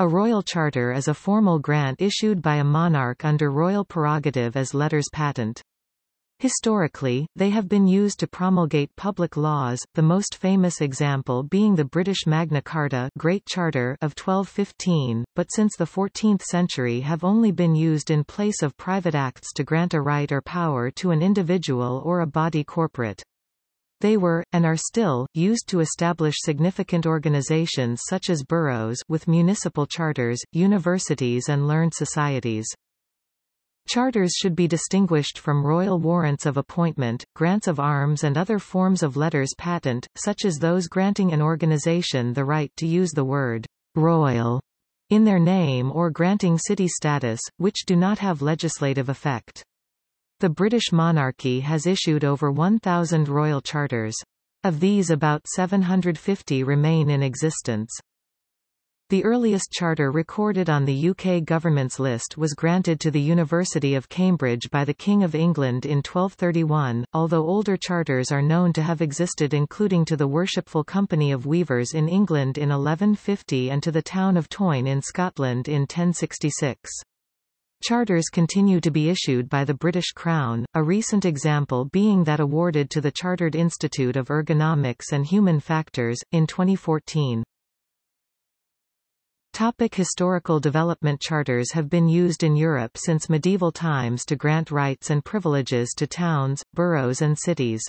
A royal charter is a formal grant issued by a monarch under royal prerogative as letters patent. Historically, they have been used to promulgate public laws, the most famous example being the British Magna Carta Great Charter of 1215, but since the 14th century have only been used in place of private acts to grant a right or power to an individual or a body corporate. They were, and are still, used to establish significant organizations such as boroughs with municipal charters, universities and learned societies. Charters should be distinguished from royal warrants of appointment, grants of arms and other forms of letters patent, such as those granting an organization the right to use the word royal in their name or granting city status, which do not have legislative effect. The British monarchy has issued over 1,000 royal charters. Of these about 750 remain in existence. The earliest charter recorded on the UK government's list was granted to the University of Cambridge by the King of England in 1231, although older charters are known to have existed including to the Worshipful Company of Weavers in England in 1150 and to the town of Tain in Scotland in 1066. Charters continue to be issued by the British Crown, a recent example being that awarded to the Chartered Institute of Ergonomics and Human Factors, in 2014. Topic historical development Charters have been used in Europe since medieval times to grant rights and privileges to towns, boroughs and cities.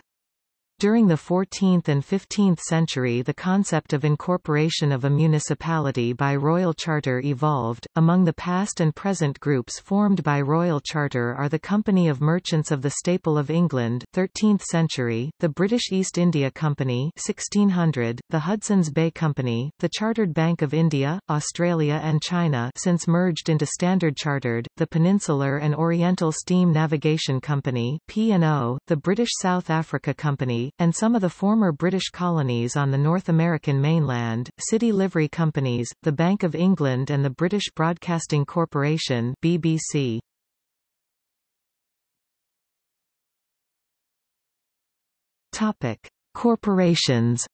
During the 14th and 15th century the concept of incorporation of a municipality by royal charter evolved. Among the past and present groups formed by royal charter are the Company of Merchants of the Staple of England 13th century, the British East India Company 1600, the Hudson's Bay Company, the Chartered Bank of India, Australia and China since merged into Standard Chartered, the Peninsular and Oriental Steam Navigation Company P&O, the British South Africa Company and some of the former British colonies on the North American mainland, city livery companies, the Bank of England and the British Broadcasting Corporation BBC. Topic. Corporations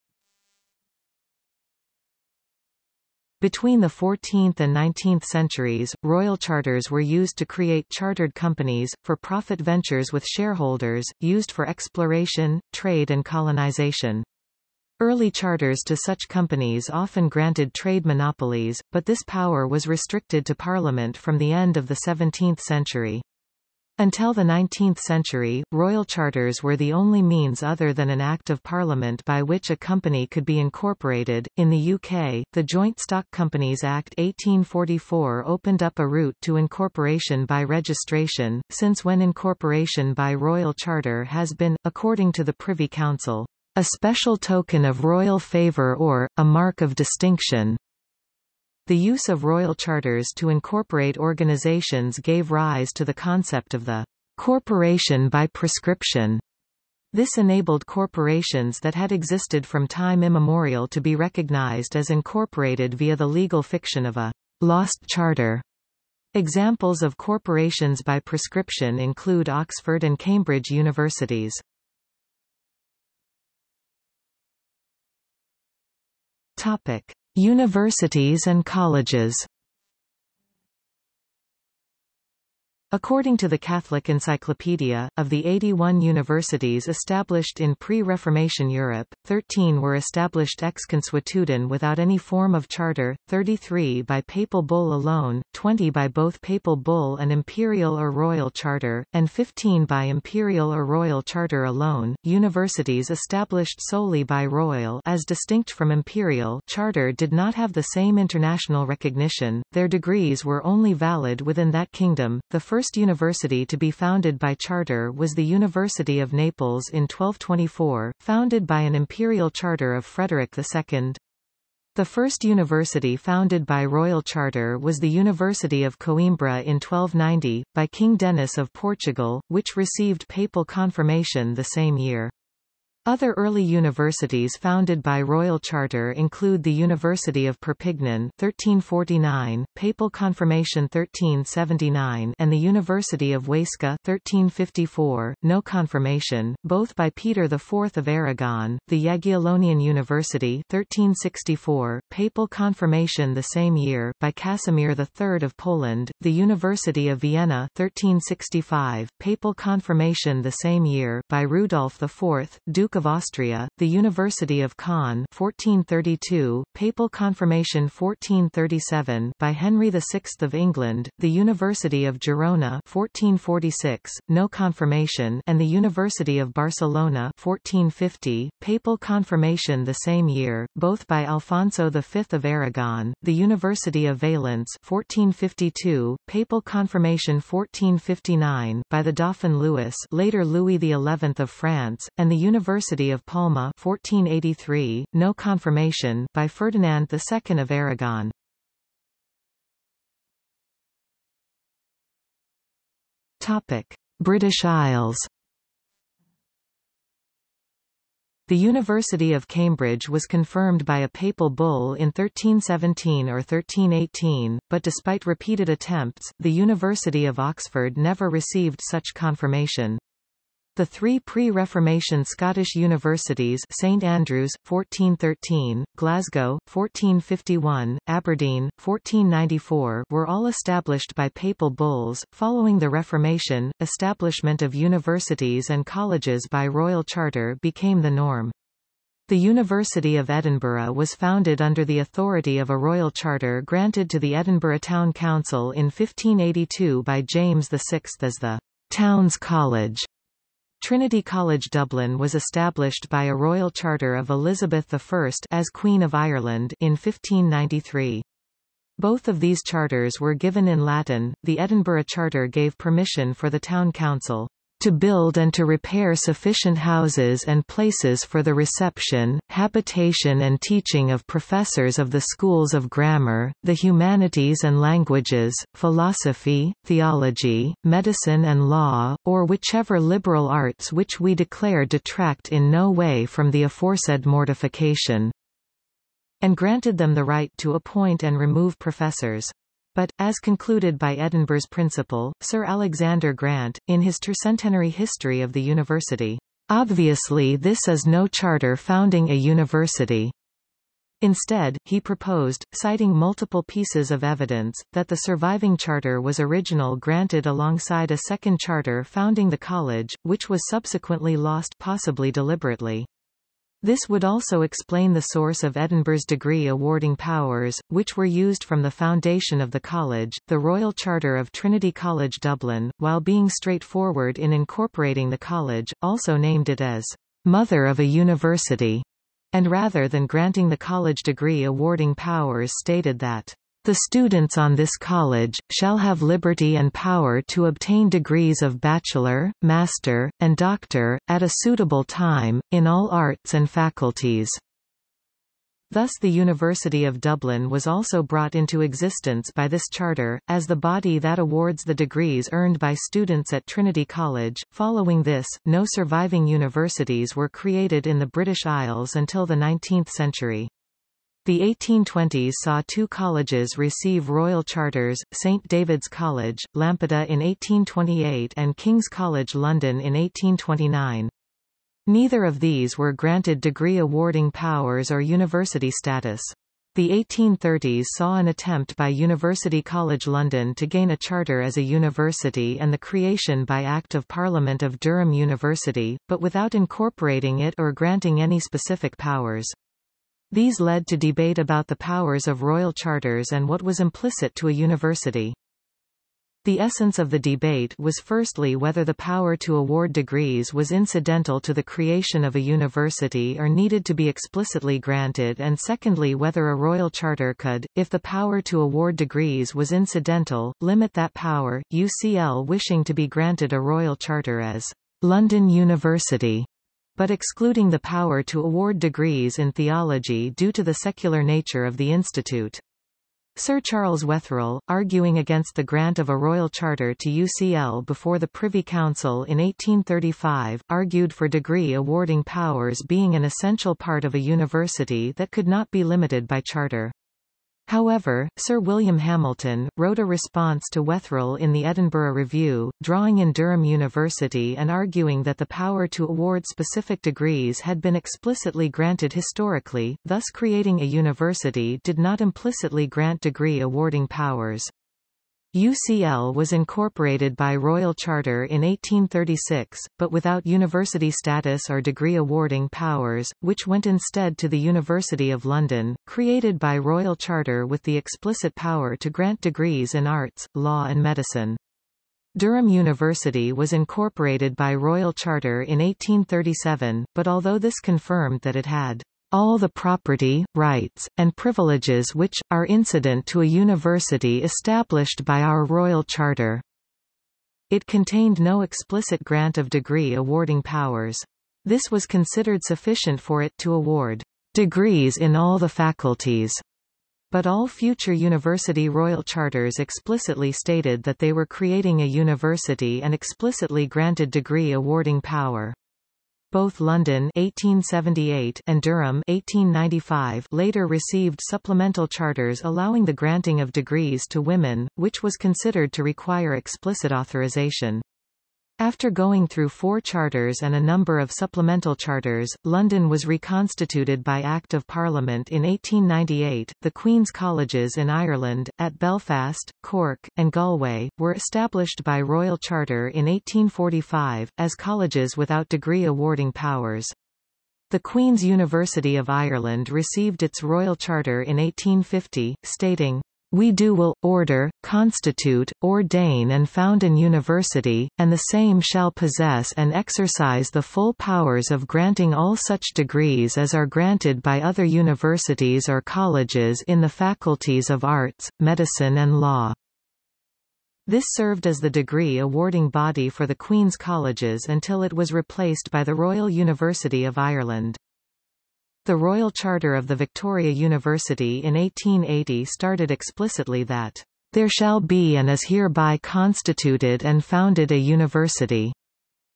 Between the 14th and 19th centuries, royal charters were used to create chartered companies, for profit ventures with shareholders, used for exploration, trade and colonization. Early charters to such companies often granted trade monopolies, but this power was restricted to Parliament from the end of the 17th century. Until the 19th century, royal charters were the only means other than an Act of Parliament by which a company could be incorporated. In the UK, the Joint Stock Companies Act 1844 opened up a route to incorporation by registration, since when incorporation by royal charter has been, according to the Privy Council, a special token of royal favour or, a mark of distinction, the use of royal charters to incorporate organizations gave rise to the concept of the corporation by prescription. This enabled corporations that had existed from time immemorial to be recognized as incorporated via the legal fiction of a lost charter. Examples of corporations by prescription include Oxford and Cambridge universities. Topic. Universities and colleges According to the Catholic Encyclopedia, of the 81 universities established in pre-Reformation Europe, 13 were established ex consuetudine without any form of charter, 33 by papal bull alone, 20 by both papal bull and imperial or royal charter, and 15 by imperial or royal charter alone. Universities established solely by royal as distinct from imperial charter did not have the same international recognition. Their degrees were only valid within that kingdom. The first first university to be founded by charter was the University of Naples in 1224, founded by an imperial charter of Frederick II. The first university founded by royal charter was the University of Coimbra in 1290, by King Denis of Portugal, which received papal confirmation the same year. Other early universities founded by royal charter include the University of Perpignan 1349, Papal Confirmation 1379 and the University of Huesca 1354, no confirmation, both by Peter IV of Aragon, the Jagiellonian University 1364, Papal Confirmation the same year by Casimir III of Poland, the University of Vienna 1365, Papal Confirmation the same year by Rudolf IV, Duke Duke of Austria, the University of Caen 1432, Papal Confirmation 1437 by Henry VI of England, the University of Girona 1446, no confirmation and the University of Barcelona 1450, Papal Confirmation the same year, both by Alfonso V of Aragon, the University of Valence 1452, Papal Confirmation 1459 by the Dauphin Louis later Louis XI of France, and the University University of Palma 1483, no confirmation by Ferdinand II of Aragon. Topic: British Isles. The University of Cambridge was confirmed by a papal bull in 1317 or 1318, but despite repeated attempts, the University of Oxford never received such confirmation. The three pre-Reformation Scottish universities St Andrews, 1413, Glasgow, 1451, Aberdeen, 1494 were all established by papal bulls. Following the Reformation, establishment of universities and colleges by royal charter became the norm. The University of Edinburgh was founded under the authority of a royal charter granted to the Edinburgh Town Council in 1582 by James VI as the Town's College. Trinity College Dublin was established by a royal charter of Elizabeth I as Queen of Ireland in 1593. Both of these charters were given in Latin. The Edinburgh Charter gave permission for the town council to build and to repair sufficient houses and places for the reception, habitation and teaching of professors of the schools of grammar, the humanities and languages, philosophy, theology, medicine and law, or whichever liberal arts which we declare detract in no way from the aforesaid mortification and granted them the right to appoint and remove professors. But, as concluded by Edinburgh's principal, Sir Alexander Grant, in his tercentenary history of the university, obviously this is no charter founding a university. Instead, he proposed, citing multiple pieces of evidence, that the surviving charter was original granted alongside a second charter founding the college, which was subsequently lost possibly deliberately. This would also explain the source of Edinburgh's degree awarding powers, which were used from the foundation of the college, the Royal Charter of Trinity College Dublin, while being straightforward in incorporating the college, also named it as Mother of a University, and rather than granting the college degree awarding powers stated that the students on this college, shall have liberty and power to obtain degrees of bachelor, master, and doctor, at a suitable time, in all arts and faculties. Thus the University of Dublin was also brought into existence by this charter, as the body that awards the degrees earned by students at Trinity College. Following this, no surviving universities were created in the British Isles until the 19th century. The 1820s saw two colleges receive royal charters, St David's College, Lampeter in 1828 and King's College London in 1829. Neither of these were granted degree awarding powers or university status. The 1830s saw an attempt by University College London to gain a charter as a university and the creation by Act of Parliament of Durham University, but without incorporating it or granting any specific powers. These led to debate about the powers of royal charters and what was implicit to a university. The essence of the debate was firstly whether the power to award degrees was incidental to the creation of a university or needed to be explicitly granted and secondly whether a royal charter could, if the power to award degrees was incidental, limit that power, UCL wishing to be granted a royal charter as London University but excluding the power to award degrees in theology due to the secular nature of the institute. Sir Charles Wetherell, arguing against the grant of a royal charter to UCL before the Privy Council in 1835, argued for degree awarding powers being an essential part of a university that could not be limited by charter. However, Sir William Hamilton, wrote a response to Wetherell in the Edinburgh Review, drawing in Durham University and arguing that the power to award specific degrees had been explicitly granted historically, thus creating a university did not implicitly grant degree awarding powers. UCL was incorporated by Royal Charter in 1836, but without university status or degree awarding powers, which went instead to the University of London, created by Royal Charter with the explicit power to grant degrees in arts, law and medicine. Durham University was incorporated by Royal Charter in 1837, but although this confirmed that it had all the property, rights, and privileges which, are incident to a university established by our Royal Charter. It contained no explicit grant of degree awarding powers. This was considered sufficient for it to award degrees in all the faculties. But all future university royal charters explicitly stated that they were creating a university and explicitly granted degree awarding power. Both London 1878 and Durham 1895 later received supplemental charters allowing the granting of degrees to women, which was considered to require explicit authorization. After going through four charters and a number of supplemental charters, London was reconstituted by Act of Parliament in 1898. The Queen's Colleges in Ireland, at Belfast, Cork, and Galway, were established by Royal Charter in 1845, as colleges without degree awarding powers. The Queen's University of Ireland received its Royal Charter in 1850, stating, we do will, order, constitute, ordain and found an university, and the same shall possess and exercise the full powers of granting all such degrees as are granted by other universities or colleges in the faculties of arts, medicine and law. This served as the degree awarding body for the Queen's Colleges until it was replaced by the Royal University of Ireland. The Royal Charter of the Victoria University in 1880 started explicitly that, "...there shall be and is hereby constituted and founded a university."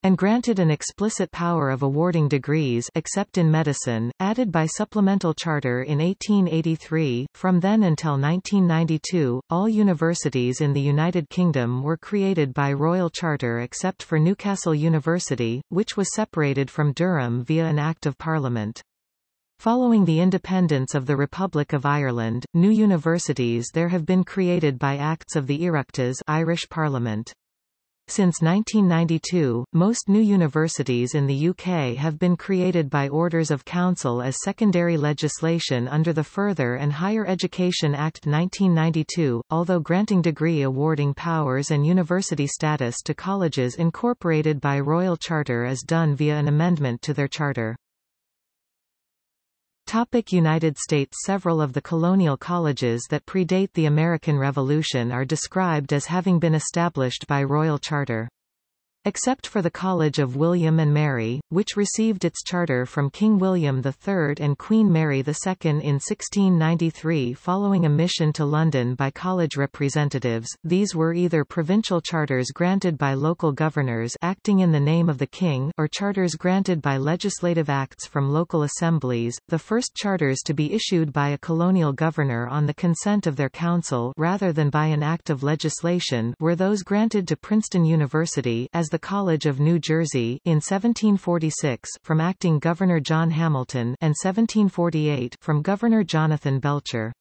and granted an explicit power of awarding degrees except in medicine, added by supplemental charter in 1883. From then until 1992, all universities in the United Kingdom were created by royal charter except for Newcastle University, which was separated from Durham via an Act of Parliament. Following the independence of the Republic of Ireland, new universities there have been created by acts of the Oireachtas Irish Parliament. Since 1992, most new universities in the UK have been created by Orders of Council as secondary legislation under the Further and Higher Education Act 1992, although granting degree awarding powers and university status to colleges incorporated by Royal Charter is done via an amendment to their charter. Topic United States Several of the colonial colleges that predate the American Revolution are described as having been established by royal charter. Except for the College of William and Mary, which received its charter from King William III and Queen Mary II in 1693 following a mission to London by college representatives, these were either provincial charters granted by local governors acting in the name of the king or charters granted by legislative acts from local assemblies. The first charters to be issued by a colonial governor on the consent of their council rather than by an act of legislation were those granted to Princeton University as the the College of New Jersey in 1746 from acting Governor John Hamilton and 1748 from Governor Jonathan Belcher.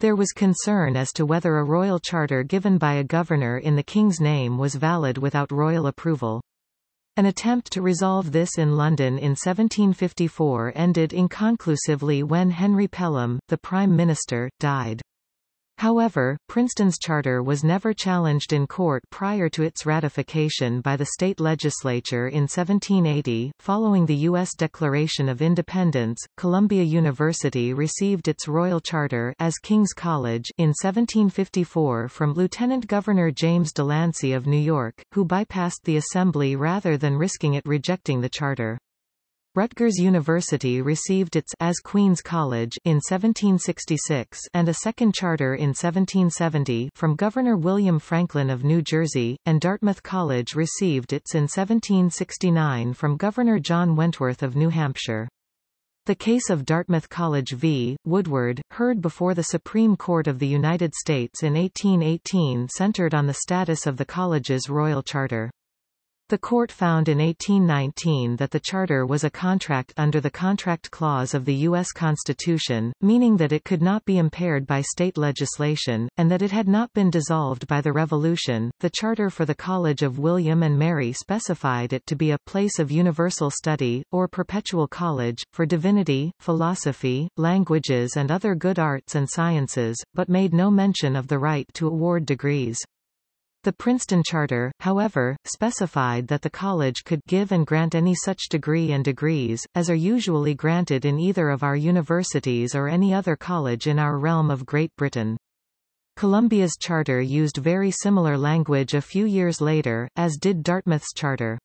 There was concern as to whether a royal charter given by a governor in the king's name was valid without royal approval. An attempt to resolve this in London in 1754 ended inconclusively when Henry Pelham, the Prime Minister, died. However, Princeton's charter was never challenged in court prior to its ratification by the state legislature in 1780. Following the U.S. Declaration of Independence, Columbia University received its royal charter as King's College in 1754 from Lieutenant Governor James Delancey of New York, who bypassed the Assembly rather than risking it rejecting the charter. Rutgers University received its as Queen's College in 1766 and a second charter in 1770 from Governor William Franklin of New Jersey, and Dartmouth College received its in 1769 from Governor John Wentworth of New Hampshire. The case of Dartmouth College v. Woodward, heard before the Supreme Court of the United States in 1818 centered on the status of the college's royal charter. The court found in 1819 that the charter was a contract under the Contract Clause of the U.S. Constitution, meaning that it could not be impaired by state legislation, and that it had not been dissolved by the Revolution. The charter for the College of William and Mary specified it to be a place of universal study, or perpetual college, for divinity, philosophy, languages and other good arts and sciences, but made no mention of the right to award degrees. The Princeton Charter, however, specified that the college could give and grant any such degree and degrees, as are usually granted in either of our universities or any other college in our realm of Great Britain. Columbia's charter used very similar language a few years later, as did Dartmouth's charter.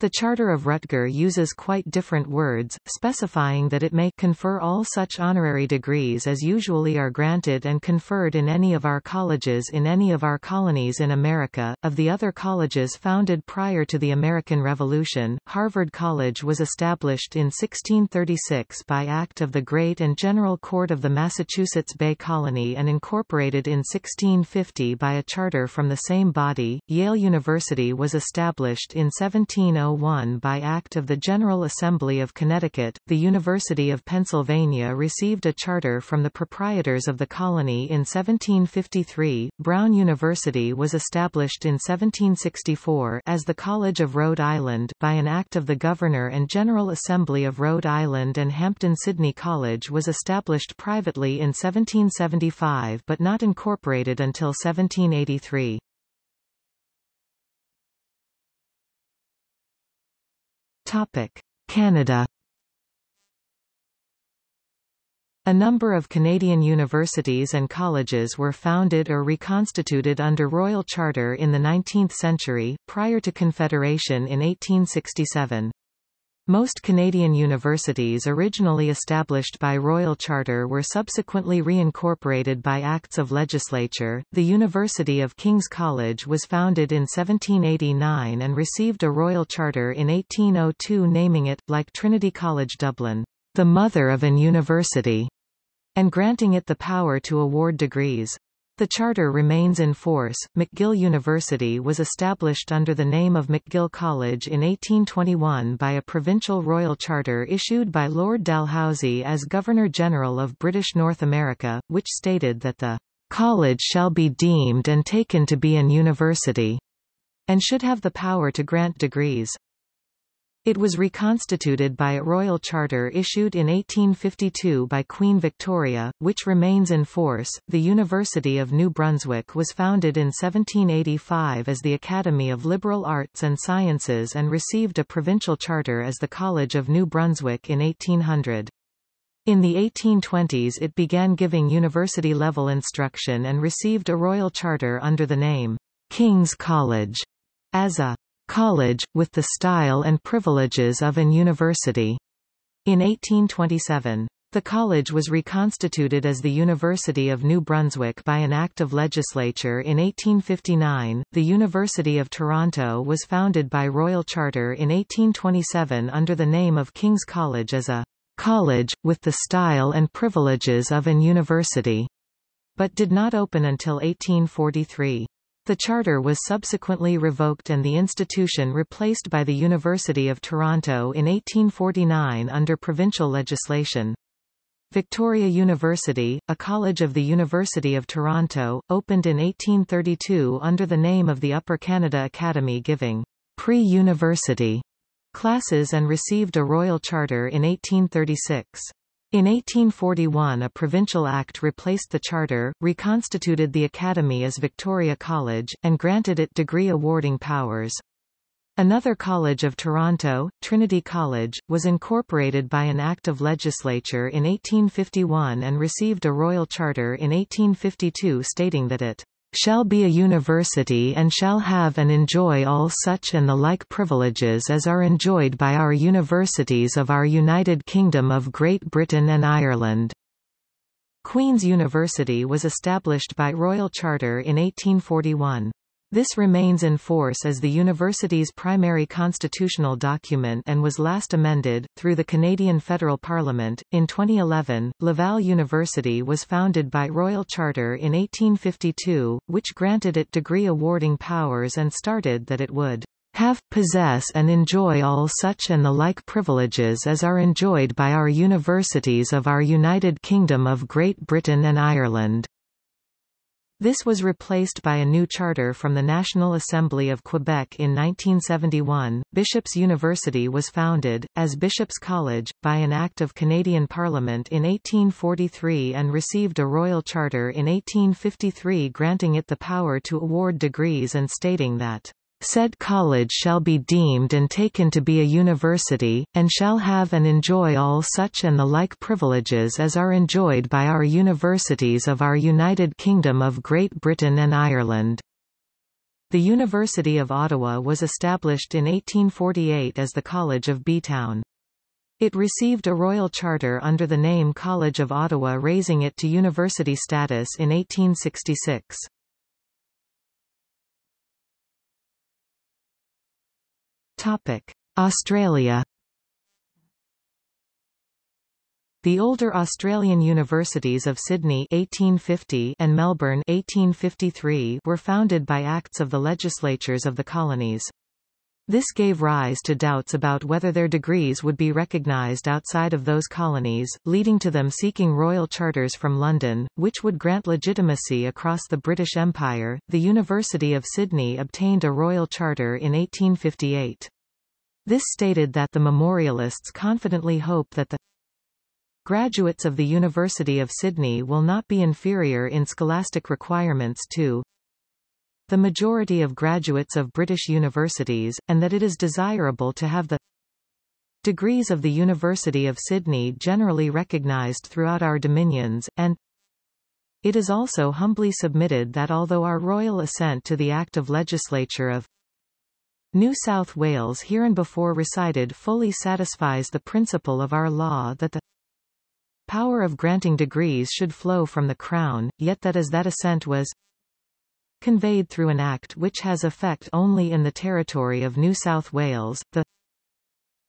The Charter of Rutger uses quite different words, specifying that it may confer all such honorary degrees as usually are granted and conferred in any of our colleges in any of our colonies in America. Of the other colleges founded prior to the American Revolution, Harvard College was established in 1636 by Act of the Great and General Court of the Massachusetts Bay Colony and incorporated in 1650 by a charter from the same body. Yale University was established in 1701 1901 by Act of the General Assembly of Connecticut, the University of Pennsylvania received a charter from the proprietors of the colony in 1753. Brown University was established in 1764 as the College of Rhode Island by an act of the Governor and General Assembly of Rhode Island and Hampden-Sydney College was established privately in 1775 but not incorporated until 1783. Canada A number of Canadian universities and colleges were founded or reconstituted under royal charter in the 19th century, prior to Confederation in 1867. Most Canadian universities originally established by royal charter were subsequently reincorporated by acts of legislature. The University of King's College was founded in 1789 and received a royal charter in 1802 naming it, like Trinity College Dublin, the mother of an university, and granting it the power to award degrees. The charter remains in force. McGill University was established under the name of McGill College in 1821 by a provincial royal charter issued by Lord Dalhousie as Governor-General of British North America, which stated that the college shall be deemed and taken to be an university, and should have the power to grant degrees. It was reconstituted by a royal charter issued in 1852 by Queen Victoria, which remains in force. The University of New Brunswick was founded in 1785 as the Academy of Liberal Arts and Sciences and received a provincial charter as the College of New Brunswick in 1800. In the 1820s it began giving university-level instruction and received a royal charter under the name King's College as a college, with the style and privileges of an university. In 1827. The college was reconstituted as the University of New Brunswick by an act of legislature in 1859. The University of Toronto was founded by royal charter in 1827 under the name of King's College as a college, with the style and privileges of an university, but did not open until 1843. The charter was subsequently revoked and the institution replaced by the University of Toronto in 1849 under provincial legislation. Victoria University, a college of the University of Toronto, opened in 1832 under the name of the Upper Canada Academy giving pre-university classes and received a royal charter in 1836. In 1841 a provincial act replaced the charter, reconstituted the academy as Victoria College, and granted it degree-awarding powers. Another college of Toronto, Trinity College, was incorporated by an act of legislature in 1851 and received a royal charter in 1852 stating that it shall be a university and shall have and enjoy all such and the like privileges as are enjoyed by our universities of our United Kingdom of Great Britain and Ireland." Queen's University was established by Royal Charter in 1841. This remains in force as the university's primary constitutional document and was last amended, through the Canadian Federal Parliament. In 2011, Laval University was founded by Royal Charter in 1852, which granted it degree awarding powers and started that it would have, possess and enjoy all such and the like privileges as are enjoyed by our universities of our United Kingdom of Great Britain and Ireland. This was replaced by a new charter from the National Assembly of Quebec in 1971. Bishop's University was founded, as Bishop's College, by an Act of Canadian Parliament in 1843 and received a royal charter in 1853 granting it the power to award degrees and stating that Said college shall be deemed and taken to be a university, and shall have and enjoy all such and the like privileges as are enjoyed by our universities of our United Kingdom of Great Britain and Ireland. The University of Ottawa was established in 1848 as the College of Bytown. It received a royal charter under the name College of Ottawa raising it to university status in 1866. Australia. The older Australian universities of Sydney 1850 and Melbourne 1853 were founded by acts of the legislatures of the colonies. This gave rise to doubts about whether their degrees would be recognised outside of those colonies, leading to them seeking royal charters from London, which would grant legitimacy across the British Empire. The University of Sydney obtained a royal charter in 1858. This stated that the memorialists confidently hope that the graduates of the University of Sydney will not be inferior in scholastic requirements to the majority of graduates of British universities, and that it is desirable to have the degrees of the University of Sydney generally recognised throughout our dominions, and it is also humbly submitted that although our royal assent to the Act of Legislature of New South Wales hereinbefore recited fully satisfies the principle of our law that the power of granting degrees should flow from the Crown, yet that as that assent was conveyed through an act which has effect only in the territory of New South Wales, the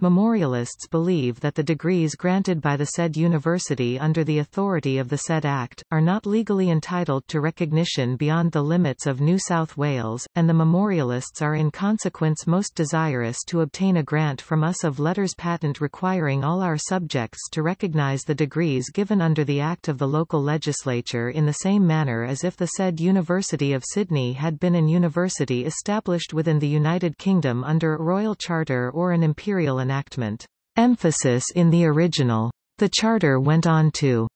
Memorialists believe that the degrees granted by the said university under the authority of the said Act, are not legally entitled to recognition beyond the limits of New South Wales, and the memorialists are in consequence most desirous to obtain a grant from us of letters patent requiring all our subjects to recognise the degrees given under the Act of the local legislature in the same manner as if the said University of Sydney had been an university established within the United Kingdom under a royal charter or an imperial enactment. Emphasis in the original. The charter went on to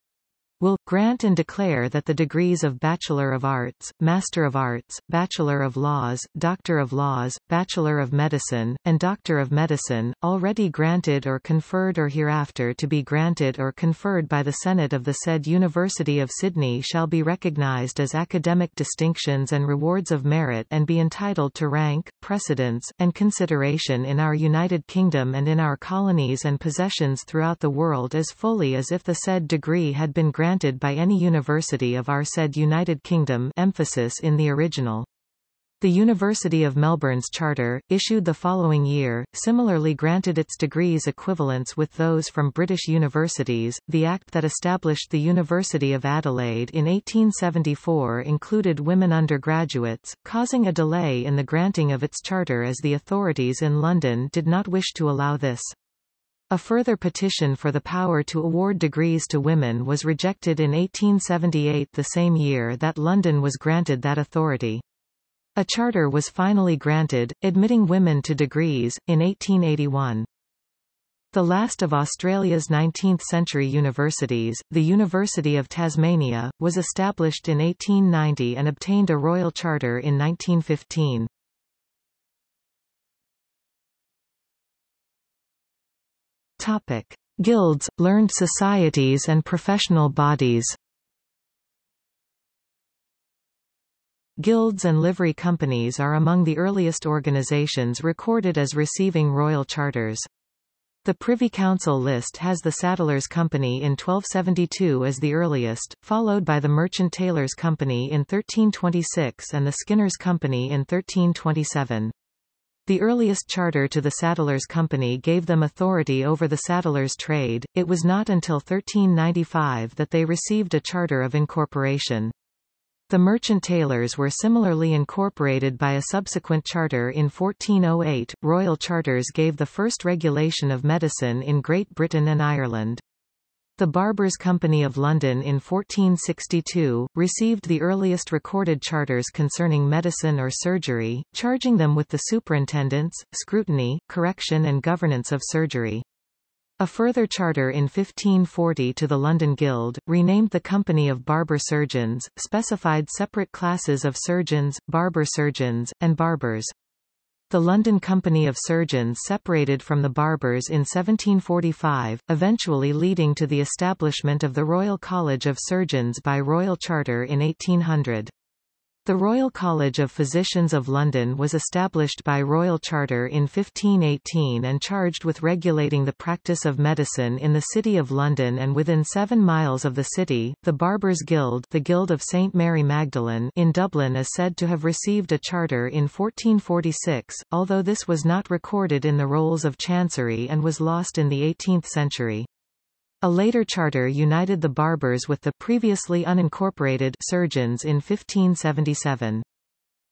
will, grant and declare that the degrees of Bachelor of Arts, Master of Arts, Bachelor of Laws, Doctor of Laws, Bachelor of Medicine, and Doctor of Medicine, already granted or conferred or hereafter to be granted or conferred by the Senate of the said University of Sydney shall be recognised as academic distinctions and rewards of merit and be entitled to rank, precedence, and consideration in our United Kingdom and in our colonies and possessions throughout the world as fully as if the said degree had been granted granted by any university of our said United Kingdom emphasis in the original. The University of Melbourne's charter, issued the following year, similarly granted its degrees equivalence with those from British universities. The act that established the University of Adelaide in 1874 included women undergraduates, causing a delay in the granting of its charter as the authorities in London did not wish to allow this. A further petition for the power to award degrees to women was rejected in 1878 the same year that London was granted that authority. A charter was finally granted, admitting women to degrees, in 1881. The last of Australia's 19th-century universities, the University of Tasmania, was established in 1890 and obtained a royal charter in 1915. Topic: Guilds, learned societies and professional bodies. Guilds and livery companies are among the earliest organizations recorded as receiving royal charters. The Privy Council list has the Saddlers Company in 1272 as the earliest, followed by the Merchant Taylors' Company in 1326 and the Skinners Company in 1327. The earliest charter to the Saddlers Company gave them authority over the saddlers' trade, it was not until 1395 that they received a charter of incorporation. The merchant tailors were similarly incorporated by a subsequent charter in 1408. Royal charters gave the first regulation of medicine in Great Britain and Ireland. The Barbers' Company of London in 1462, received the earliest recorded charters concerning medicine or surgery, charging them with the superintendence, scrutiny, correction and governance of surgery. A further charter in 1540 to the London Guild, renamed the Company of Barber Surgeons, specified separate classes of surgeons, barber surgeons, and barbers. The London Company of Surgeons separated from the barbers in 1745, eventually leading to the establishment of the Royal College of Surgeons by Royal Charter in 1800. The Royal College of Physicians of London was established by Royal Charter in 1518 and charged with regulating the practice of medicine in the City of London and within seven miles of the city. The Barbers' Guild, the Guild of St Mary Magdalene in Dublin is said to have received a charter in 1446, although this was not recorded in the rolls of Chancery and was lost in the 18th century. A later charter united the barbers with the previously unincorporated surgeons in 1577.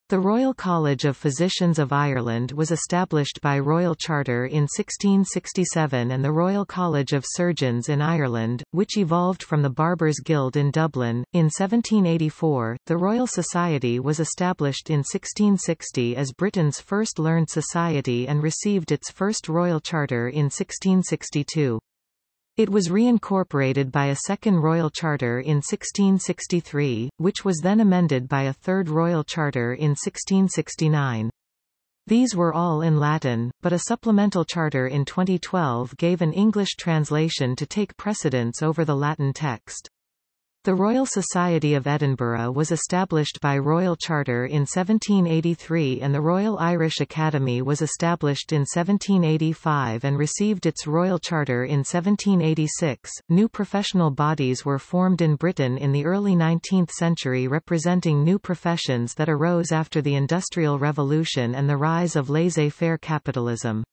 The Royal College of Physicians of Ireland was established by Royal Charter in 1667 and the Royal College of Surgeons in Ireland, which evolved from the Barbers' Guild in Dublin. In 1784, the Royal Society was established in 1660 as Britain's first learned society and received its first Royal Charter in 1662. It was reincorporated by a second royal charter in 1663, which was then amended by a third royal charter in 1669. These were all in Latin, but a supplemental charter in 2012 gave an English translation to take precedence over the Latin text. The Royal Society of Edinburgh was established by Royal Charter in 1783 and the Royal Irish Academy was established in 1785 and received its Royal Charter in 1786. New professional bodies were formed in Britain in the early 19th century representing new professions that arose after the Industrial Revolution and the rise of laissez-faire capitalism.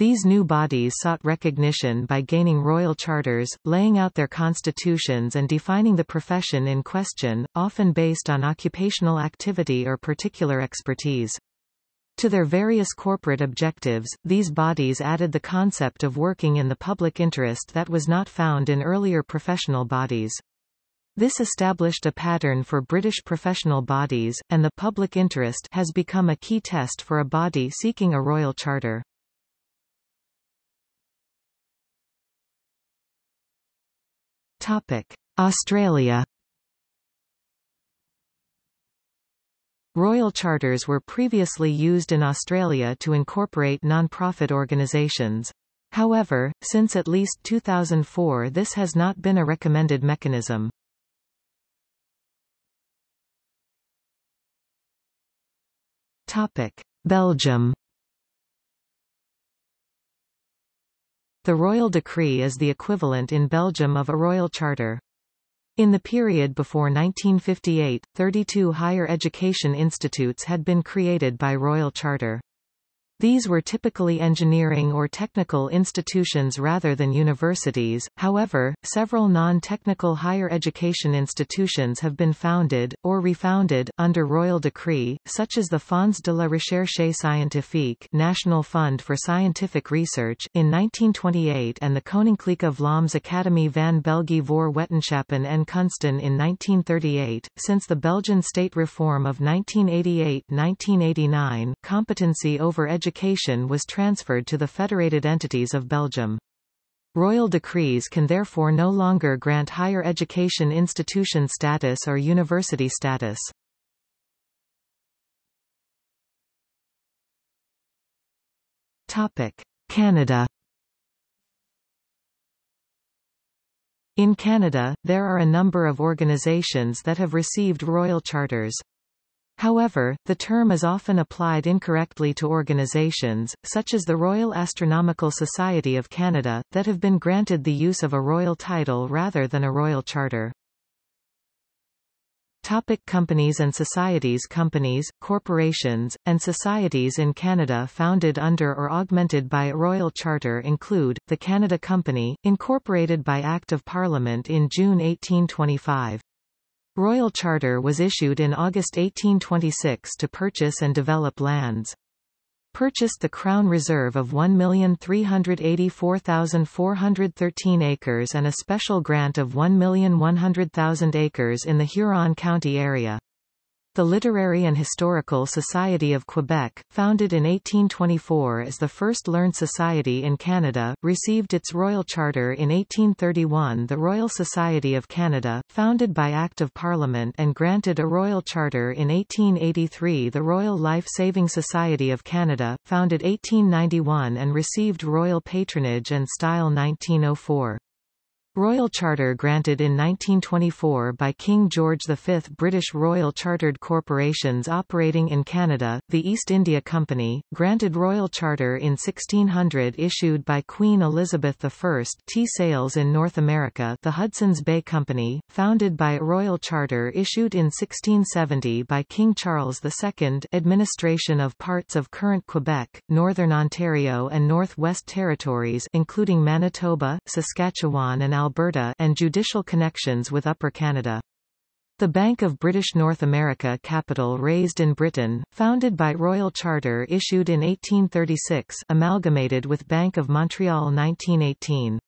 These new bodies sought recognition by gaining royal charters, laying out their constitutions and defining the profession in question, often based on occupational activity or particular expertise. To their various corporate objectives, these bodies added the concept of working in the public interest that was not found in earlier professional bodies. This established a pattern for British professional bodies, and the public interest has become a key test for a body seeking a royal charter. Topic: Australia. Royal charters were previously used in Australia to incorporate non-profit organisations. However, since at least 2004 this has not been a recommended mechanism. Belgium The royal decree is the equivalent in Belgium of a royal charter. In the period before 1958, 32 higher education institutes had been created by royal charter. These were typically engineering or technical institutions rather than universities, however, several non-technical higher education institutions have been founded, or refounded, under royal decree, such as the Fonds de la Recherche Scientifique National Fund for Scientific Research, in 1928 and the Koninklijke Vlaams Academie van België voor Wetenschappen en Kunsten in 1938. Since the Belgian state reform of 1988-1989, competency over education education was transferred to the federated entities of Belgium. Royal decrees can therefore no longer grant higher education institution status or university status. Canada In Canada, there are a number of organizations that have received royal charters. However, the term is often applied incorrectly to organizations, such as the Royal Astronomical Society of Canada, that have been granted the use of a royal title rather than a royal charter. Topic companies and societies Companies, corporations, and societies in Canada founded under or augmented by a royal charter include, the Canada Company, incorporated by Act of Parliament in June 1825. Royal Charter was issued in August 1826 to purchase and develop lands. Purchased the Crown Reserve of 1,384,413 acres and a special grant of 1,100,000 acres in the Huron County area. The Literary and Historical Society of Quebec, founded in 1824 as the first learned society in Canada, received its royal charter in 1831 The Royal Society of Canada, founded by Act of Parliament and granted a royal charter in 1883 The Royal Life Saving Society of Canada, founded 1891 and received royal patronage and style 1904. Royal Charter granted in 1924 by King George V. British Royal Chartered Corporations operating in Canada, the East India Company, granted Royal Charter in 1600 issued by Queen Elizabeth I tea sales in North America the Hudson's Bay Company, founded by Royal Charter issued in 1670 by King Charles II administration of parts of current Quebec, Northern Ontario and Northwest Territories including Manitoba, Saskatchewan and Alberta and judicial connections with Upper Canada. The Bank of British North America capital raised in Britain, founded by Royal Charter issued in 1836 amalgamated with Bank of Montreal 1918.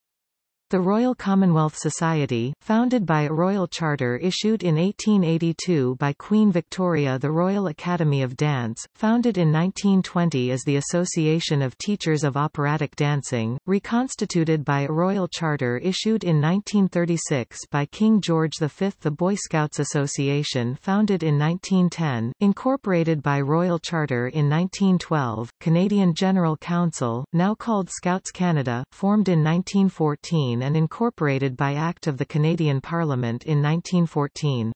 The Royal Commonwealth Society, founded by a royal charter issued in 1882 by Queen Victoria The Royal Academy of Dance, founded in 1920 as the Association of Teachers of Operatic Dancing, reconstituted by a royal charter issued in 1936 by King George V The Boy Scouts Association founded in 1910, incorporated by royal charter in 1912, Canadian General Council, now called Scouts Canada, formed in 1914 and incorporated by Act of the Canadian Parliament in 1914.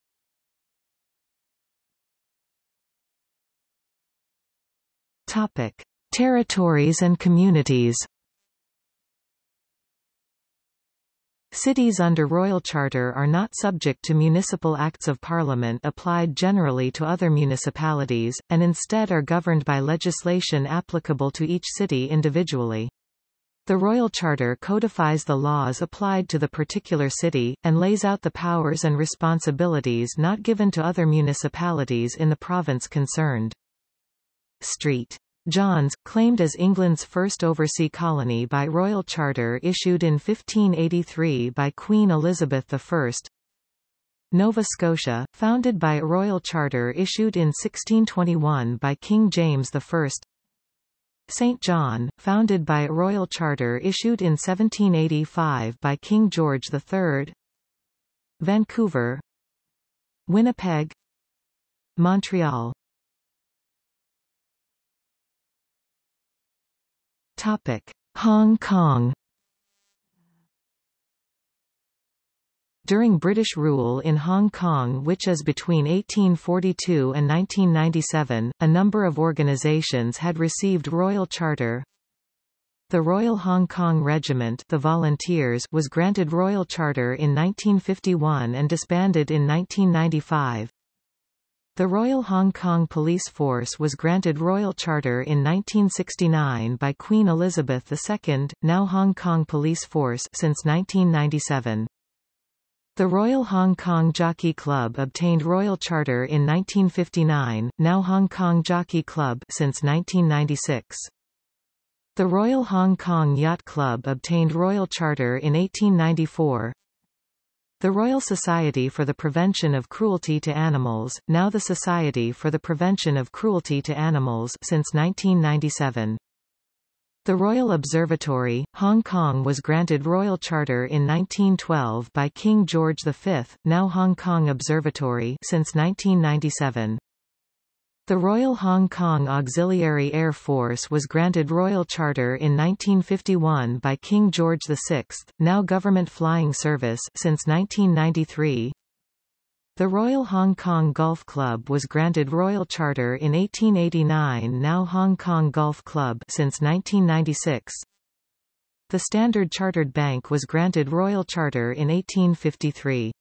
Topic. Territories and communities Cities under Royal Charter are not subject to municipal acts of parliament applied generally to other municipalities, and instead are governed by legislation applicable to each city individually. The Royal Charter codifies the laws applied to the particular city, and lays out the powers and responsibilities not given to other municipalities in the province concerned. St. John's, claimed as England's first oversea colony by Royal Charter issued in 1583 by Queen Elizabeth I. Nova Scotia, founded by a royal charter issued in 1621 by King James I. St. John, founded by a royal charter issued in 1785 by King George III Vancouver Winnipeg Montreal Topic. Hong Kong During British rule in Hong Kong which is between 1842 and 1997, a number of organizations had received royal charter. The Royal Hong Kong Regiment the Volunteers was granted royal charter in 1951 and disbanded in 1995. The Royal Hong Kong Police Force was granted royal charter in 1969 by Queen Elizabeth II, now Hong Kong Police Force since 1997. The Royal Hong Kong Jockey Club obtained royal charter in 1959, now Hong Kong Jockey Club since 1996. The Royal Hong Kong Yacht Club obtained royal charter in 1894. The Royal Society for the Prevention of Cruelty to Animals, now the Society for the Prevention of Cruelty to Animals since 1997. The Royal Observatory, Hong Kong was granted royal charter in 1912 by King George V, now Hong Kong Observatory since 1997. The Royal Hong Kong Auxiliary Air Force was granted royal charter in 1951 by King George VI, now Government Flying Service since 1993. The Royal Hong Kong Golf Club was granted Royal Charter in 1889 now Hong Kong Golf Club since 1996. The Standard Chartered Bank was granted Royal Charter in 1853.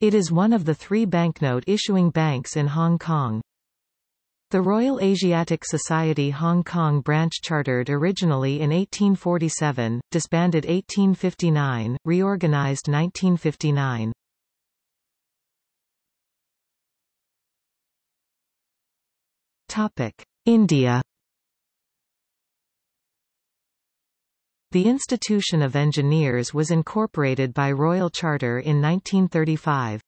It is one of the three banknote issuing banks in Hong Kong. The Royal Asiatic Society Hong Kong branch chartered originally in 1847, disbanded 1859, reorganized 1959. Topic: India. The Institution of Engineers was incorporated by Royal Charter in 1935.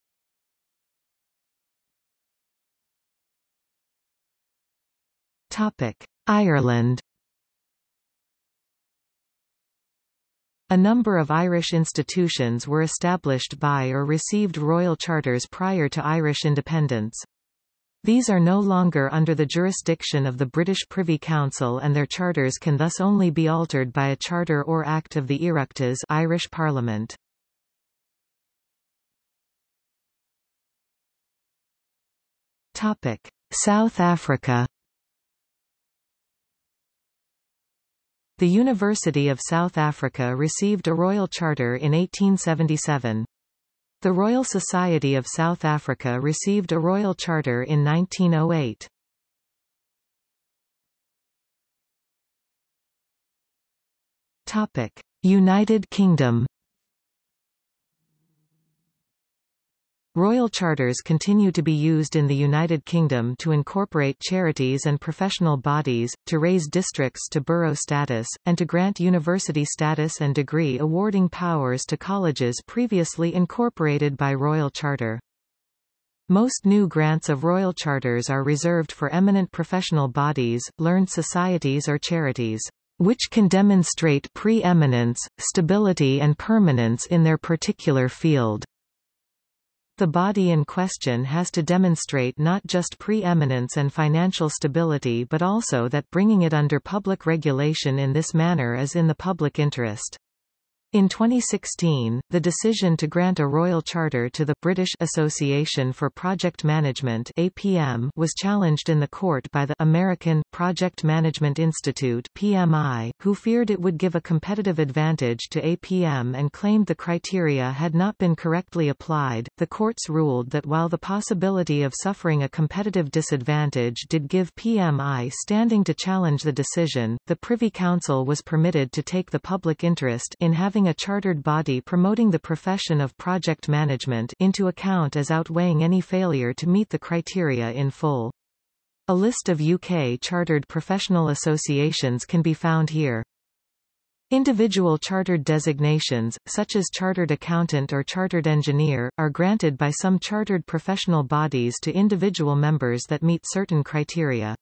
Topic: Ireland. A number of Irish institutions were established by or received royal charters prior to Irish independence. These are no longer under the jurisdiction of the British Privy Council and their charters can thus only be altered by a charter or act of the Oireachtas Irish Parliament. Topic: South Africa The University of South Africa received a royal charter in 1877. The Royal Society of South Africa received a royal charter in 1908. Topic: United Kingdom Royal charters continue to be used in the United Kingdom to incorporate charities and professional bodies, to raise districts to borough status, and to grant university status and degree awarding powers to colleges previously incorporated by Royal Charter. Most new grants of royal charters are reserved for eminent professional bodies, learned societies or charities, which can demonstrate pre-eminence, stability and permanence in their particular field. The body in question has to demonstrate not just preeminence and financial stability but also that bringing it under public regulation in this manner is in the public interest. In 2016, the decision to grant a royal charter to the British Association for Project Management (APM) was challenged in the court by the American Project Management Institute (PMI), who feared it would give a competitive advantage to APM and claimed the criteria had not been correctly applied. The courts ruled that while the possibility of suffering a competitive disadvantage did give PMI standing to challenge the decision, the Privy Council was permitted to take the public interest in having a chartered body promoting the profession of project management into account as outweighing any failure to meet the criteria in full. A list of UK chartered professional associations can be found here. Individual chartered designations, such as chartered accountant or chartered engineer, are granted by some chartered professional bodies to individual members that meet certain criteria.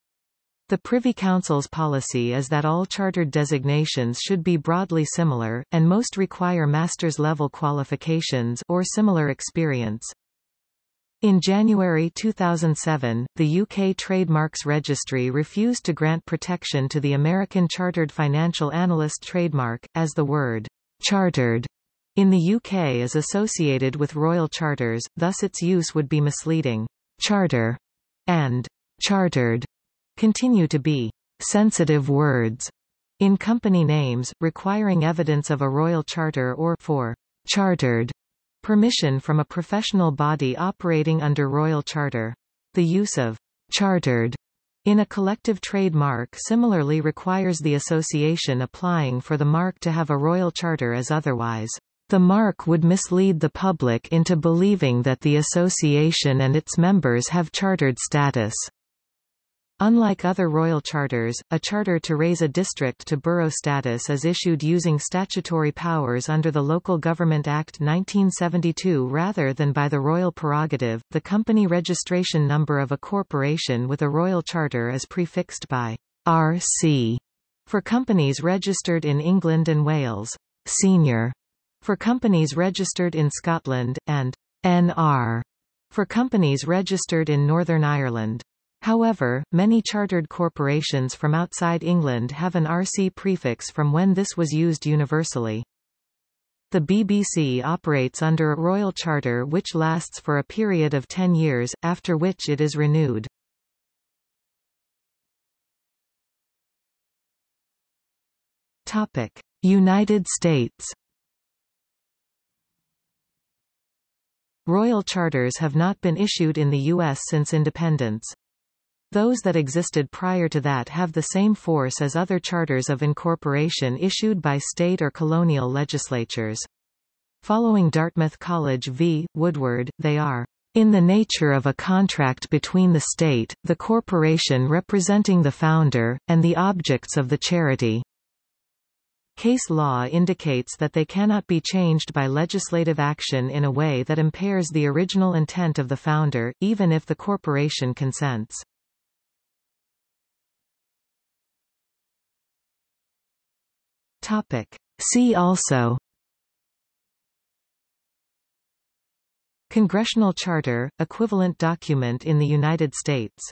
The Privy Council's policy is that all chartered designations should be broadly similar, and most require master's level qualifications or similar experience. In January 2007, the UK Trademarks Registry refused to grant protection to the American Chartered Financial Analyst trademark, as the word chartered in the UK is associated with royal charters, thus its use would be misleading. Charter and chartered continue to be sensitive words in company names, requiring evidence of a royal charter or for chartered permission from a professional body operating under royal charter. The use of chartered in a collective trademark similarly requires the association applying for the mark to have a royal charter as otherwise. The mark would mislead the public into believing that the association and its members have chartered status. Unlike other royal charters, a charter to raise a district to borough status is issued using statutory powers under the Local Government Act 1972 rather than by the royal prerogative. The company registration number of a corporation with a royal charter is prefixed by RC for companies registered in England and Wales, senior for companies registered in Scotland, and NR for companies registered in Northern Ireland. However, many chartered corporations from outside England have an RC prefix from when this was used universally. The BBC operates under a royal charter which lasts for a period of 10 years, after which it is renewed. Topic: United States. Royal charters have not been issued in the U.S. since independence. Those that existed prior to that have the same force as other charters of incorporation issued by state or colonial legislatures. Following Dartmouth College v. Woodward, they are in the nature of a contract between the state, the corporation representing the founder, and the objects of the charity. Case law indicates that they cannot be changed by legislative action in a way that impairs the original intent of the founder, even if the corporation consents. Topic. See also Congressional Charter, equivalent document in the United States